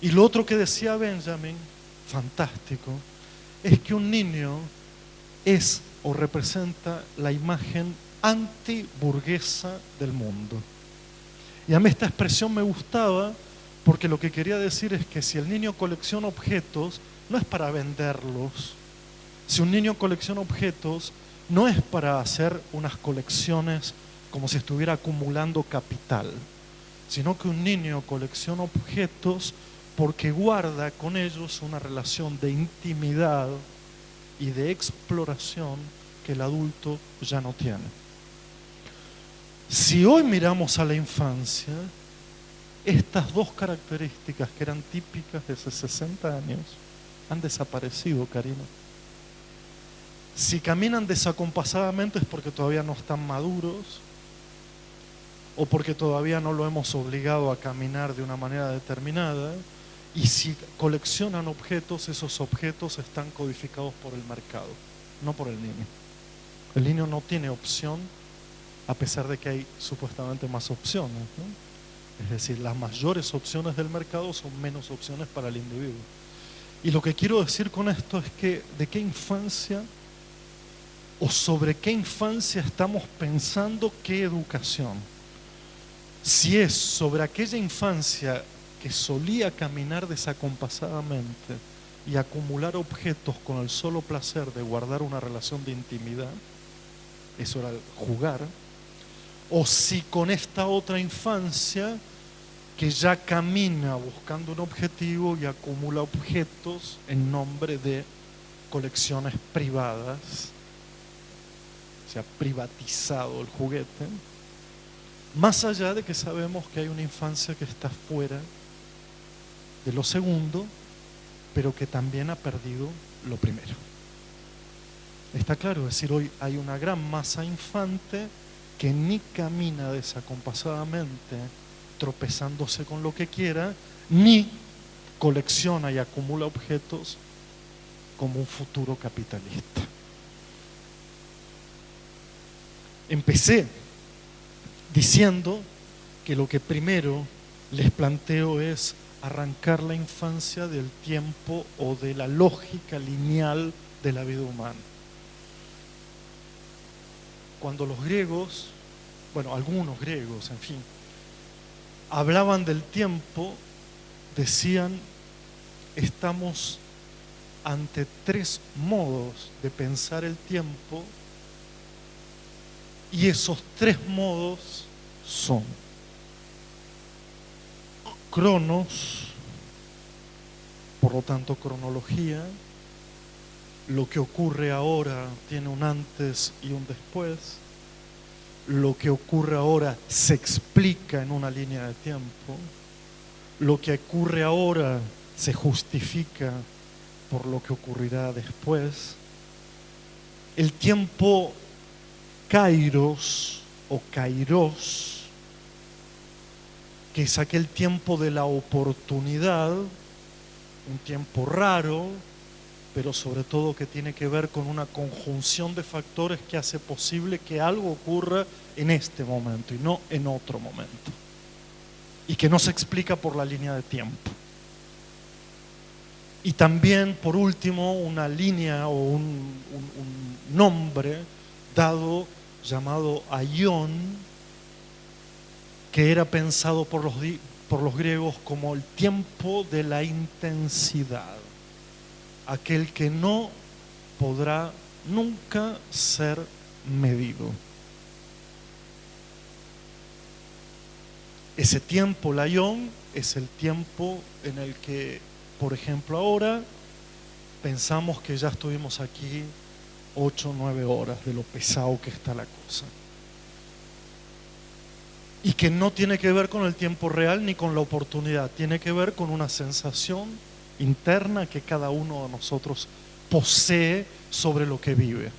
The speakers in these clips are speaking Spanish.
Y lo otro que decía Benjamin, fantástico, es que un niño es o representa la imagen antiburguesa del mundo. Y a mí esta expresión me gustaba porque lo que quería decir es que si el niño colecciona objetos, no es para venderlos. Si un niño colecciona objetos, no es para hacer unas colecciones como si estuviera acumulando capital, sino que un niño colecciona objetos porque guarda con ellos una relación de intimidad y de exploración que el adulto ya no tiene. Si hoy miramos a la infancia, estas dos características que eran típicas de hace 60 años han desaparecido, Karina. Si caminan desacompasadamente es porque todavía no están maduros o porque todavía no lo hemos obligado a caminar de una manera determinada. Y si coleccionan objetos, esos objetos están codificados por el mercado, no por el niño. El niño no tiene opción, a pesar de que hay supuestamente más opciones. Es decir, las mayores opciones del mercado son menos opciones para el individuo. Y lo que quiero decir con esto es que de qué infancia o sobre qué infancia estamos pensando qué educación. Si es sobre aquella infancia que solía caminar desacompasadamente y acumular objetos con el solo placer de guardar una relación de intimidad, eso era jugar, o si con esta otra infancia que ya camina buscando un objetivo y acumula objetos en nombre de colecciones privadas, se ha privatizado el juguete, más allá de que sabemos que hay una infancia que está fuera lo segundo, pero que también ha perdido lo primero. Está claro, es decir, hoy hay una gran masa infante que ni camina desacompasadamente tropezándose con lo que quiera, ni colecciona y acumula objetos como un futuro capitalista. Empecé diciendo que lo que primero les planteo es arrancar la infancia del tiempo o de la lógica lineal de la vida humana. Cuando los griegos, bueno, algunos griegos, en fin, hablaban del tiempo, decían, estamos ante tres modos de pensar el tiempo y esos tres modos son cronos, por lo tanto cronología, lo que ocurre ahora tiene un antes y un después, lo que ocurre ahora se explica en una línea de tiempo, lo que ocurre ahora se justifica por lo que ocurrirá después. El tiempo kairos o kairos, que es aquel tiempo de la oportunidad, un tiempo raro, pero sobre todo que tiene que ver con una conjunción de factores que hace posible que algo ocurra en este momento y no en otro momento. Y que no se explica por la línea de tiempo. Y también, por último, una línea o un, nombre dado llamado Aion, que era pensado por los, por los griegos como el tiempo de la intensidad aquel que no podrá nunca ser medido. Ese tiempo, Layón, es el tiempo en el que, por ejemplo, ahora pensamos que ya estuvimos aquí ocho o nueve horas de lo pesado que está la cosa. Y que no tiene que ver con el tiempo real ni con la oportunidad, tiene que ver con una sensación interna que cada uno de nosotros posee sobre lo que vive.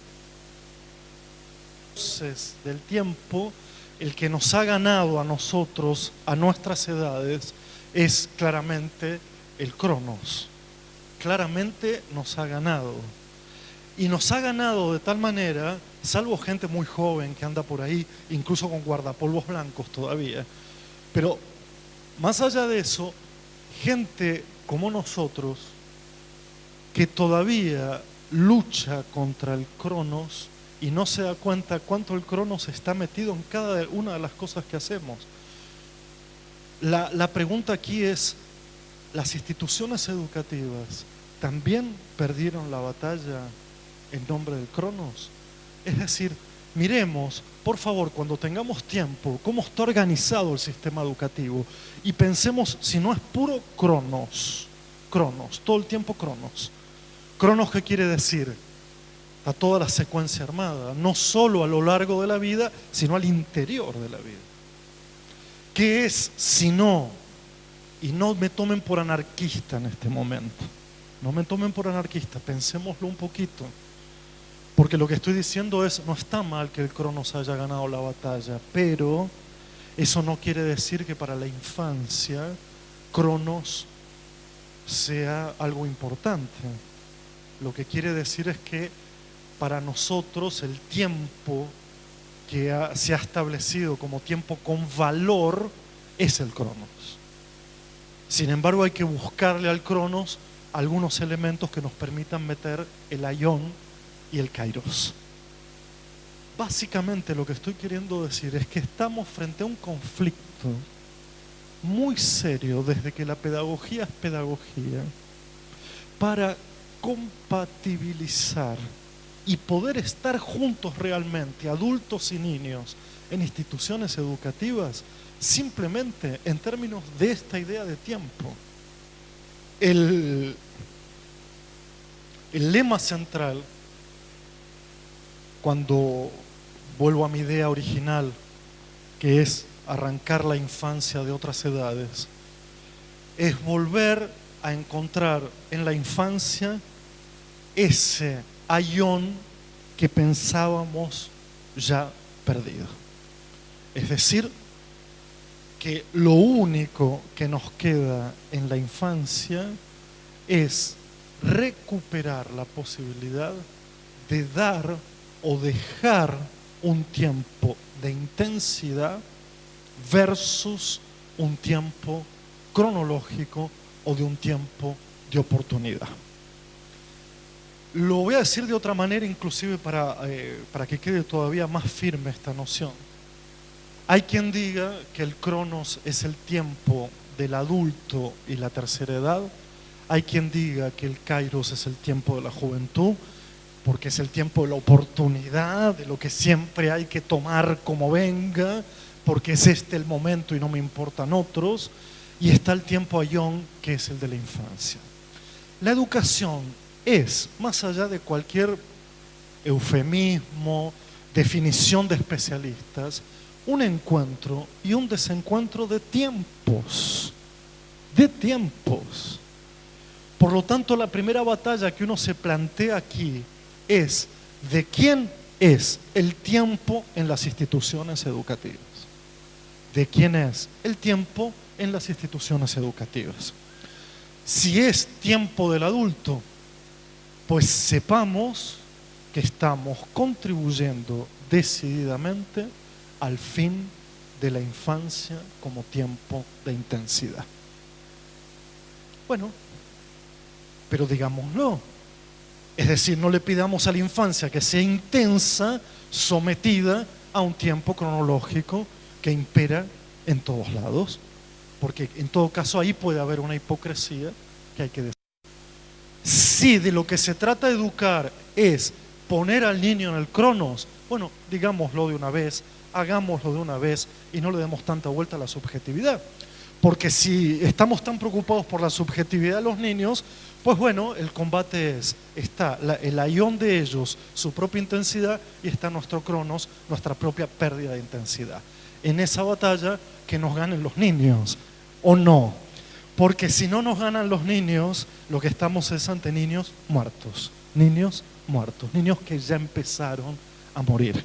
Entonces, del tiempo, el que nos ha ganado a nosotros, a nuestras edades, es claramente el cronos. Claramente nos ha ganado. Y nos ha ganado de tal manera, salvo gente muy joven que anda por ahí, incluso con guardapolvos blancos todavía, pero más allá de eso, gente como nosotros que todavía lucha contra el Cronos y no se da cuenta cuánto el Cronos está metido en cada una de las cosas que hacemos. La, la pregunta aquí es, ¿las instituciones educativas también perdieron la batalla en nombre del Cronos? Es decir, miremos, por favor, cuando tengamos tiempo, cómo está organizado el sistema educativo y pensemos si no es puro Cronos, Cronos, todo el tiempo Cronos. Cronos, ¿qué quiere decir? A toda la secuencia armada, no solo a lo largo de la vida, sino al interior de la vida. ¿Qué es si no? Y no me tomen por anarquista en este momento. No me tomen por anarquista, pensémoslo un poquito. Porque lo que estoy diciendo es, no está mal que el Cronos haya ganado la batalla, pero eso no quiere decir que para la infancia Cronos sea algo importante. Lo que quiere decir es que para nosotros el tiempo que se ha establecido como tiempo con valor es el Cronos. Sin embargo, hay que buscarle al Cronos algunos elementos que nos permitan meter el ayón y el kairos. Básicamente lo que estoy queriendo decir es que estamos frente a un conflicto muy serio desde que la pedagogía es pedagogía para compatibilizar y poder estar juntos realmente, adultos y niños, en instituciones educativas, simplemente en términos de esta idea de tiempo. El, el lema central cuando vuelvo a mi idea original, que es arrancar la infancia de otras edades, es volver a encontrar en la infancia ese ayón que pensábamos ya perdido. Es decir, que lo único que nos queda en la infancia es recuperar la posibilidad de dar o dejar un tiempo de intensidad versus un tiempo cronológico o de un tiempo de oportunidad. Lo voy a decir de otra manera, inclusive para, eh, para que quede todavía más firme esta noción. Hay quien diga que el cronos es el tiempo del adulto y la tercera edad. Hay quien diga que el kairos es el tiempo de la juventud porque es el tiempo de la oportunidad, de lo que siempre hay que tomar como venga, porque es este el momento y no me importan otros, y está el tiempo ayón, que es el de la infancia. La educación es, más allá de cualquier eufemismo, definición de especialistas, un encuentro y un desencuentro de tiempos, de tiempos. Por lo tanto, la primera batalla que uno se plantea aquí es de quién es el tiempo en las instituciones educativas. ¿De quién es el tiempo en las instituciones educativas? Si es tiempo del adulto, pues sepamos que estamos contribuyendo decididamente al fin de la infancia como tiempo de intensidad. Bueno, pero digámoslo, es decir, no le pidamos a la infancia que sea intensa, sometida a un tiempo cronológico que impera en todos lados, porque en todo caso ahí puede haber una hipocresía que hay que decir. Si de lo que se trata de educar es poner al niño en el cronos, bueno, digámoslo de una vez, hagámoslo de una vez y no le demos tanta vuelta a la subjetividad. Porque si estamos tan preocupados por la subjetividad de los niños, pues bueno, el combate es, está el ayón de ellos, su propia intensidad, y está nuestro cronos, nuestra propia pérdida de intensidad. En esa batalla que nos ganen los niños, o no. Porque si no nos ganan los niños, lo que estamos es ante niños muertos. Niños muertos, niños que ya empezaron a morir.